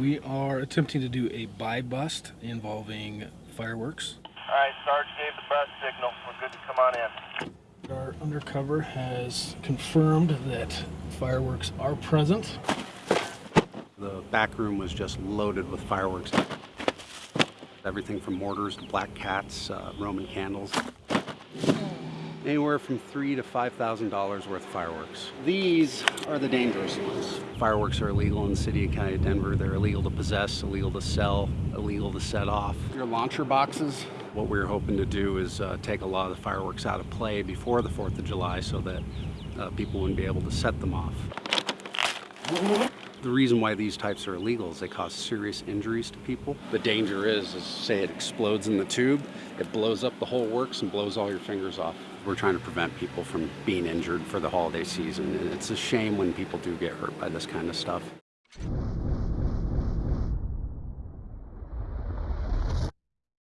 We are attempting to do a buy bust involving fireworks. All right, Sarge gave the bus signal. We're good to come on in. Our undercover has confirmed that fireworks are present. The back room was just loaded with fireworks. Everything from mortars to black cats, uh, Roman candles. Anywhere from three to five thousand dollars worth of fireworks. These are the dangerous ones. Fireworks are illegal in the city and county of Denver. They're illegal to possess, illegal to sell, illegal to set off. Your launcher boxes. What we're hoping to do is uh, take a lot of the fireworks out of play before the 4th of July so that uh, people wouldn't be able to set them off. The reason why these types are illegal is they cause serious injuries to people. The danger is, is say it explodes in the tube, it blows up the whole works and blows all your fingers off. We're trying to prevent people from being injured for the holiday season, and it's a shame when people do get hurt by this kind of stuff.